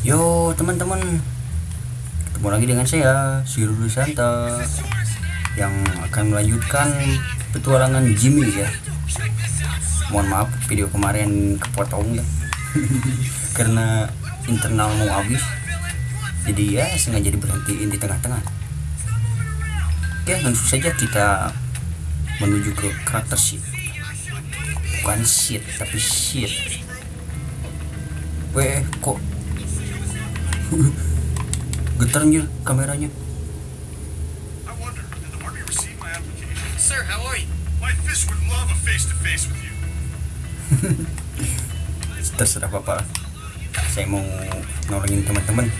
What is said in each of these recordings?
Yo teman-teman. Ketemu lagi dengan saya Siru Santa Yang akan melanjutkan petualangan Jimmy ya. Mohon maaf video kemarin kepotong ya. Karena internal mau habis. Jadi ya sengaja diberhentiin di tengah-tengah. Oke langsung saja kita menuju ke karakter sheet Bukan sheet tapi sheet Weh kok? Getar anjir kameranya. I wonder, did the army receive my application? Sir, how are you? My fish would love a face-to-face with you. terserah bapak saya mau nolongin teman-teman.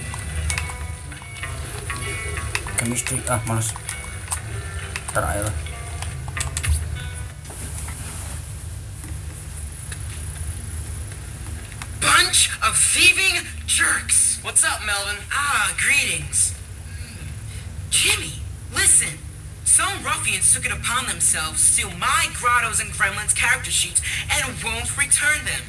Chemistry ah ntar aja lah What's up, Melvin? Ah, greetings. Jimmy, listen. Some ruffians took it upon themselves to steal my Grottos and Gremlins character sheets and won't return them.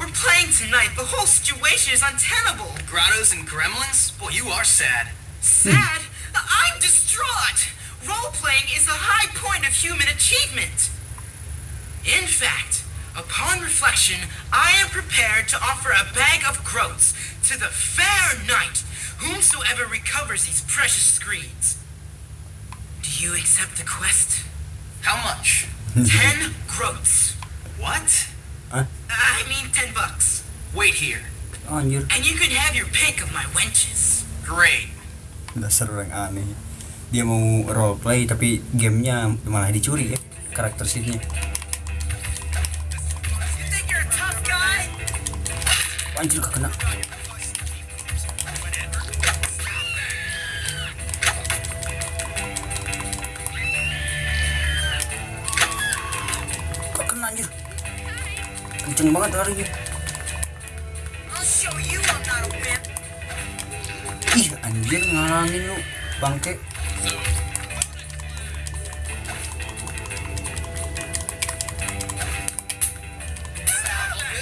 We're playing tonight. The whole situation is untenable. Grottos and gremlins? Boy, you are sad. Sad? I'm distraught. Role-playing is the high point of human achievement. In fact, upon reflection, I am prepared to offer a bag of groats to the fair knight, whomsoever recovers these precious screens. Do you accept the quest? How much? Ten groats. What? I mean ten bucks. Wait here. oh, anjir And you can have your pick of my wenches. Great. dasar orang aneh dia mau roleplay tapi gamenya malah dicuri ya karakter sheetnya anjir kena. Kok kena anjir kenceng banget larinya ih anjir ngalangin lu bangke.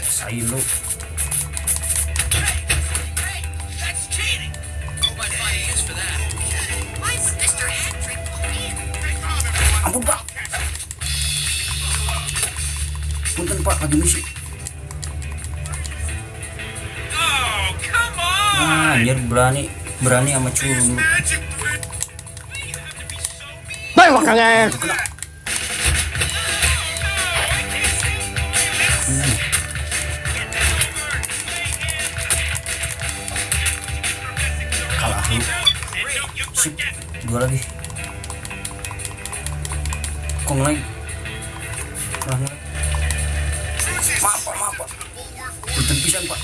Saya lu ampun pak punten pak lagi misi Oh, come on! nah, anjir berani berani sama curun. lu Twin! kena. Hmm. kalah lu sip. dua lagi kok lagi. Maaf pak maaf pak. Punten pak.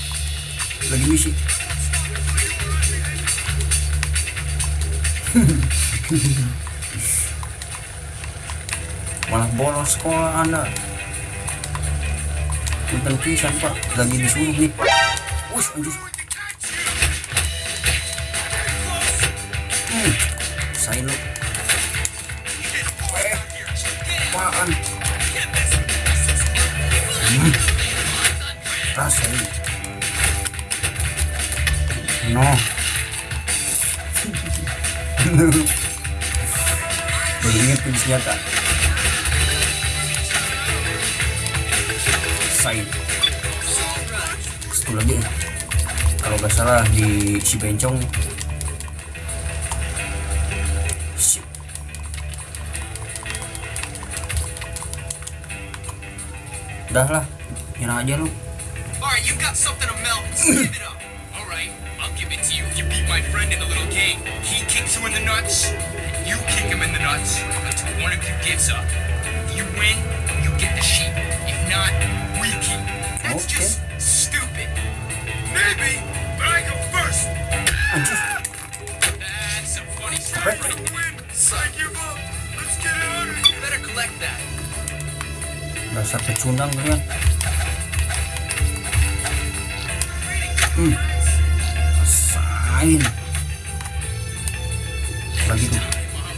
Lagi misi malah bolos sekolah anda. Punten pak. Lagi disuruh nih Wush, anjir hmm, saya apaan? Hmm. rasain no inget tuh senjata Sain. Satu lagi. Kalau nggak salah di si bencong udah lah nyerah aja lu Alright, you got something to melt. Give it up. Alright, I'll give it to you you beat my friend in a little game. He kicks you in the nuts, and you kick him in the nuts until one of you gives up. If you win, you get the sheep. If not, we keep. That's Okay. just stupid. Maybe, but I go first! That's a funny story. Win! I give up! Let's get out of here! Better collect that. Dasar pecundang kalian hmm rasain lagi tuh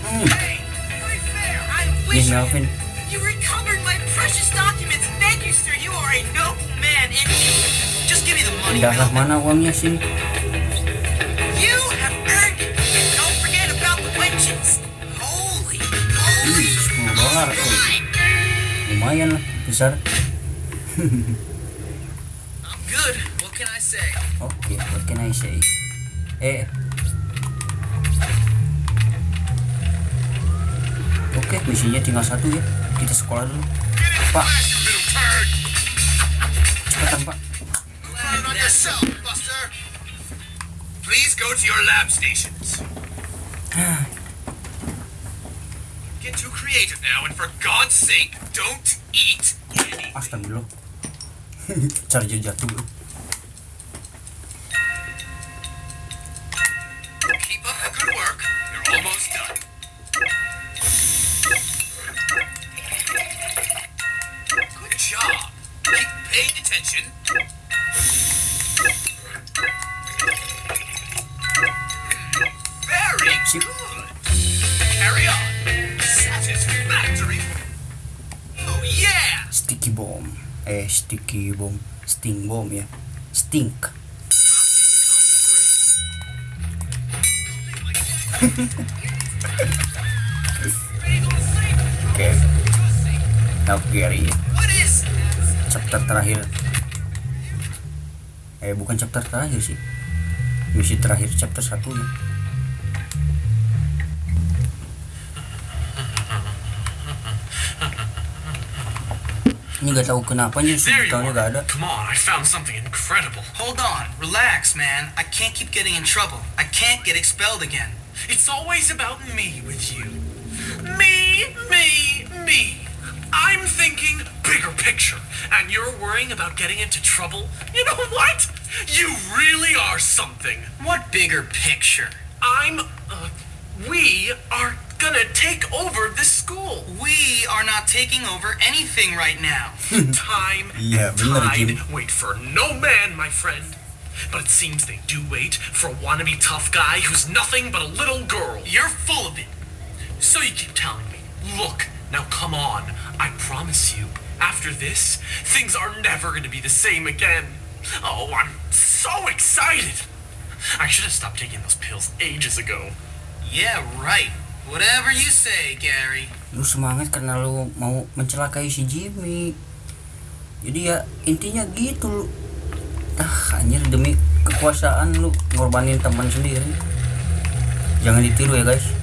hmm Very fair. I nih wish Melvin Darah mana uangnya sih? You have earned it. And don't forget about the wenches. Holy, holy. Ih, 10 dolar. Lumayan lah, besar. I'm good. What can I say? Oke, what can I say? Eh. Oke, misinya tinggal satu ya. Kita sekolah dulu. Pak, You cepetan Pak. Land on yourself, Buster! Please go to your lab stations. Get too creative now, and for God's sake, don't eat. Astagfirullah. Charger jatuh bro. Keep up Sticky bomb. Eh, sticky bomb. Sting bomb ya. Stink. Oke. Is Chapter terakhir. Eh, bukan chapter terakhir sih. Misi terakhir chapter 1 ya. Ini gak tahu kenapa nih There you gak ada. are. Come on, I found something incredible. Hold on. Relax, man. I can't keep getting in trouble. I can't get expelled again. It's always about me with you. Me, me, me. I'm thinking bigger picture, and you're worrying about getting into trouble? You know what? You really are something. What bigger picture? I'm, uh, we are gonna take over this school. We are not taking over anything right now. Time Iya, and tide wait for no man, my friend. But it seems they do wait for a wannabe tough guy who's nothing but a little girl. You're full of it. So you keep telling me, look, now come on. I promise you, after this, things are never gonna be the same again. Oh, I'm so excited. I should have stopped taking those pills ages ago. Yeah, right. Whatever you say, Gary. Lu semangat karena lu mau mencelakai si Jimmy. Jadi ya intinya gitu lu. Ah, anjir demi kekuasaan lu ngorbanin teman sendiri. Jangan ditiru ya guys.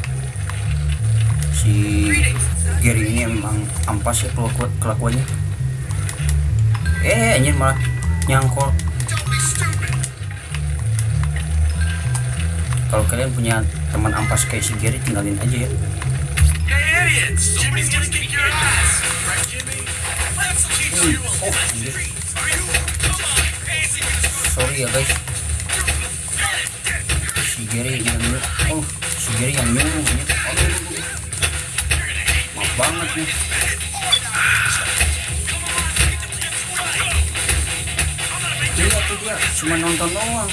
Si Gary ini emang ampas ya kelaku- kelakuannya. Eh, anjir malah nyangkol. Kalau kalian punya teman ampas kayak si Gary tinggalin aja ya. Hey, a Oh, fancy Sorry ya guys. Si Gary yang nyuruh. Oh, si Gary yang nyuruh. Aduh, aduh, aduh. Maaf banget nih. Dia tuh dia cuma nonton doang.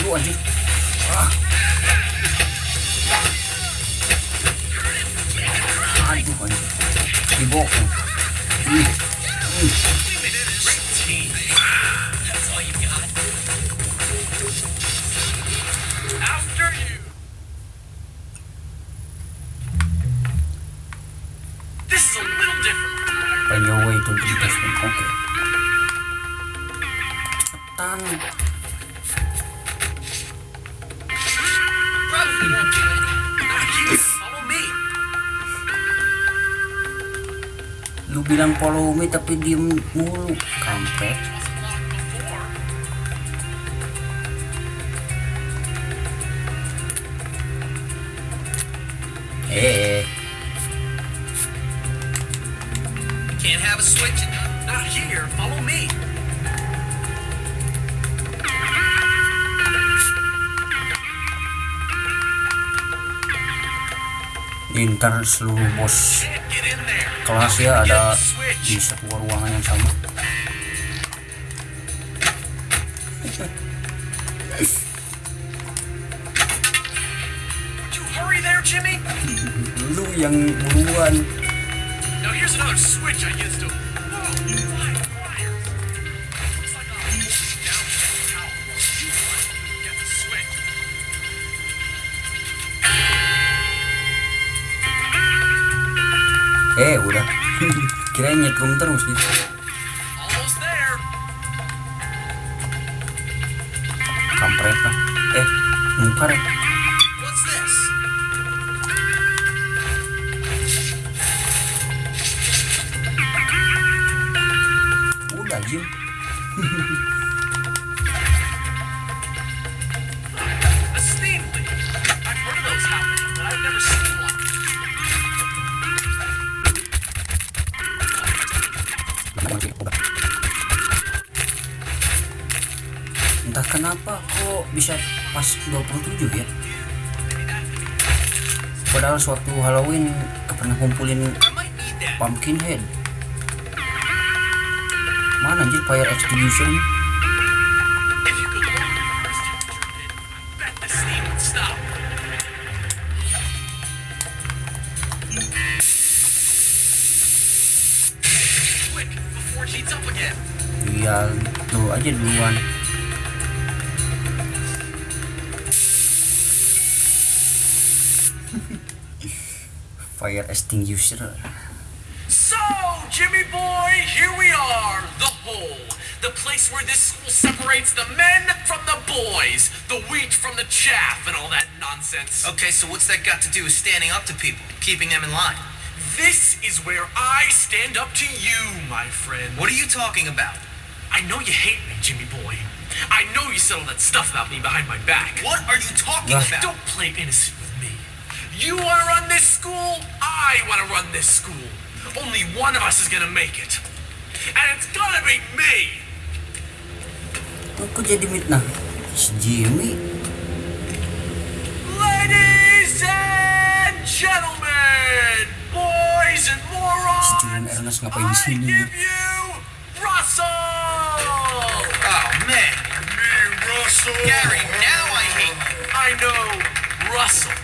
Lu anjir. Ah. Aduh anjir. Dibokong. Ih. team. Bilang follow me tapi diem mulu. Kampret. Eh. Can't have a switch in Not here. Follow me. Ini ntar seluruh bos kelas ya ada di sebuah ruangan yang sama. Lu yang buruan. Now here's another switch I used to. Eh udah. Kirain nyetrum terus nih there. kampret lah eh muka ya. Udah Jim 127 ya padahal suatu Halloween pernah kumpulin pumpkin head mana anjir fire extinction. Iya, tuh aja duluan. Fire extinguisher So, Jimmy boy, here we are, the hole. The place where this school separates the men from the boys, the wheat from the chaff, and all that nonsense. Okay, so what's that got to do with standing up to people, keeping them in line? This is where I stand up to you, my friend. What are you talking about? I know you hate me, Jimmy boy. I know you said all that stuff about me behind my back. What are you talking Yeah. about? Don't play innocent with me. You want to run this school? I want to run this school. Only one of us is going to make it. And it's going to be me. Kok jadi mit nah si Jimmy Ladies and gentlemen, boys and si morons, Julian Ernest ngapain di I sini give you Russell! Oh, man. Me, Russell. Gary, now I hate you. I know, Russell.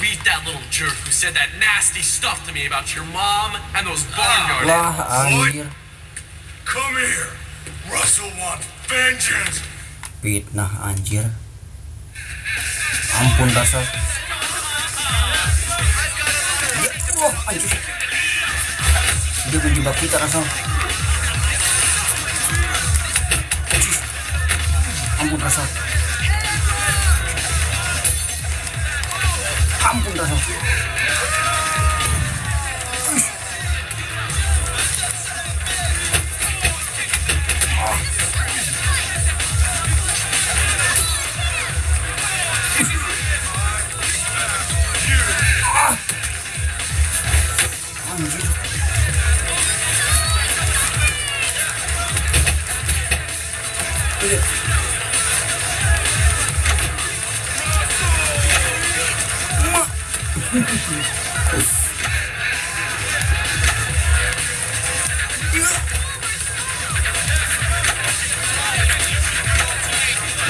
beat that little jerk who said that nasty stuff to me about your mom and those barnyard ah, animals. Come here. Russell wants vengeance. Fitnah anjir. Ampun dasar. Wah, anjir. Dia menjebak kita Russell. Ampun Russell. 3分だぞ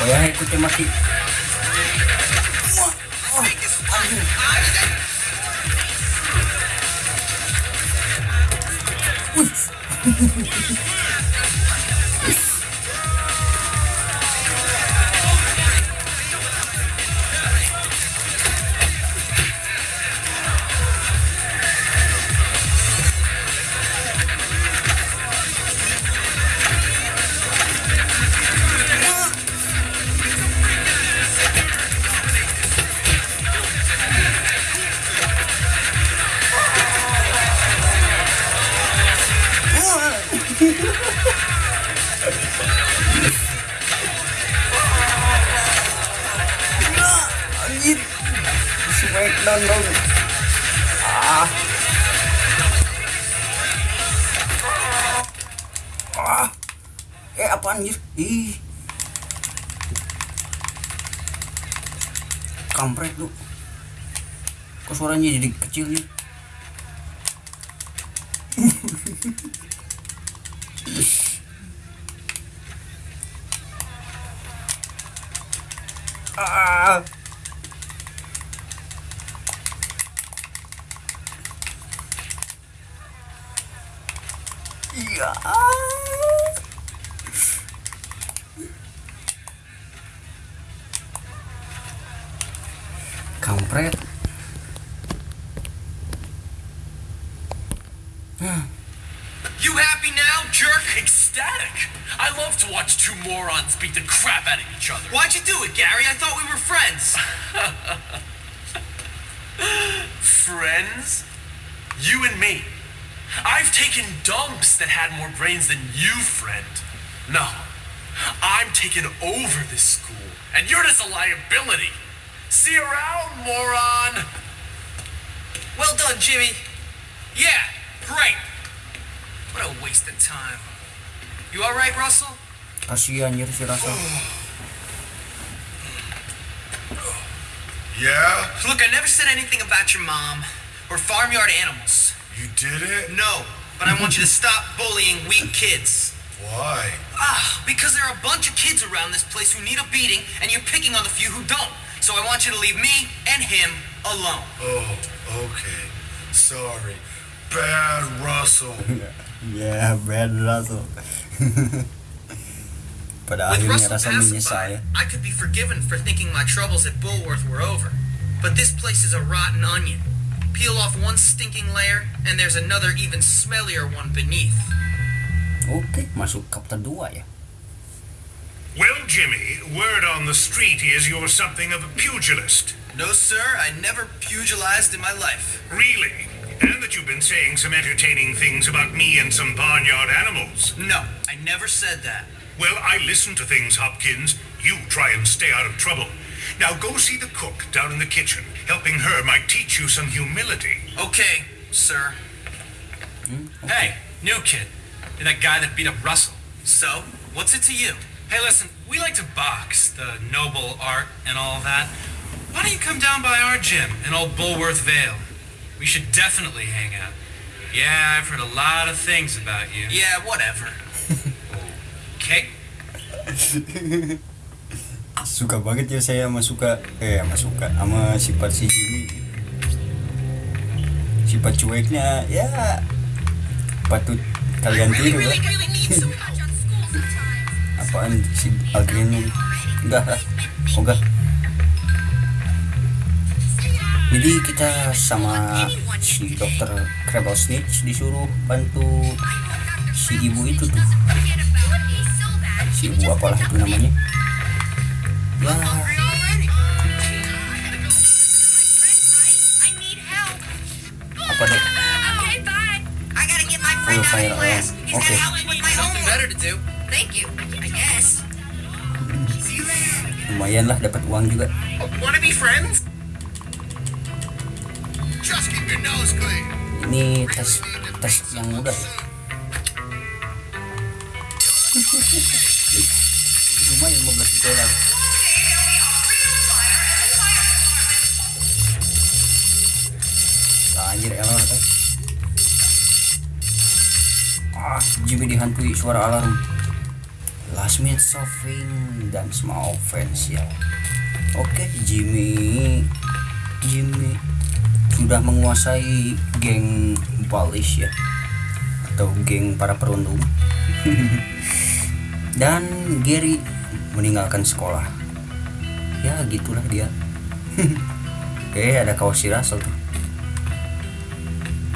Wah, ikutin mati. Wah, wah, anjir. Ih. Kampret lu. Kok suaranya jadi kecil ya? Ah. Kampret. You happy now, jerk? Ecstatic. I love to watch two morons beat the crap out of each other. Why'd you do it, Gary? I thought we were friends. Friends? You and me. I've taken dumps that had more brains than you, friend. No. I'm taking over this school, and you're just a liability. See you around, moron. Well done, Jimmy. Yeah, great. What a waste of time. You all right, Russell? Kasihan anjir si Russell. Yeah? Look, I never said anything about your mom or farmyard animals. You did it? No, but I want you to stop bullying weak kids. Why? Ah, because there are a bunch of kids around this place who need a beating, and you're picking on the few who don't. So I want you to leave me and him alone. Oh, okay. Sorry. Bad Russell. yeah, bad Rasa. Pada With akhirnya Russell rasa menyesal ya. pacified, I could be forgiven for thinking my troubles at Bullworth were over. But this place is a rotten onion. Peel off one stinking layer, and there's another even smellier one beneath. Oke, masuk chapter 2 ya. Well, Jimmy, word on the street is you're something of a pugilist. No, sir, I never pugilized in my life. Really? And that you've been saying some entertaining things about me and some barnyard animals. No, I never said that. Well, I listen to things, Hopkins. You try and stay out of trouble. Now go see the cook down in the kitchen. Helping her might teach you some humility. Okay, sir. Hey, new kid. You're that guy that beat up Russell. So, what's it to you? Hey, listen, we like to box, the noble art and all that. Why don't you come down by our gym in old Bulworth Vale? We should definitely hang out. Yeah, I've heard a lot of things about you. Yeah, whatever. Okay? Suka banget ya saya sama suka eh sama suka sama sifat si Jimmy. Sifat cueknya ya patut kalian tiru lah. Apaan si Algren ini? Enggak. Oh, enggak. Jadi kita sama si dokter Krebosnitz disuruh bantu si ibu itu tuh si ibu apalah itu namanya ya apa deh Okay, bye. I gotta get my Full fire alarm. He's Okay. Thank you. I guess. lumayan lah dapat uang juga Wanna be friends? Just keep your nose clean. ini tes tes yang mudah ya. lumayan 15 dolar anjir error eh. ah Jimmy dihantui suara alarm last minute solving dan small offense ya. Oke Jimmy. Jimmy sudah menguasai geng Balish ya. Atau geng para perundung. Dan Gary meninggalkan sekolah. Ya gitulah dia. Oke ada kaos si Russell tuh.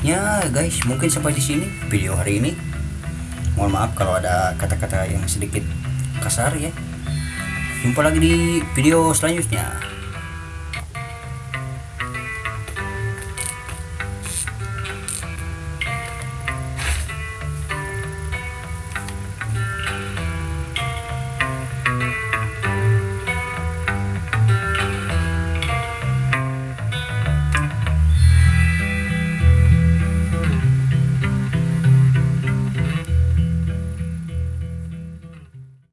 Ya guys mungkin sampai di sini video hari ini mohon maaf kalau ada kata-kata yang sedikit kasar ya. Jumpa lagi di video selanjutnya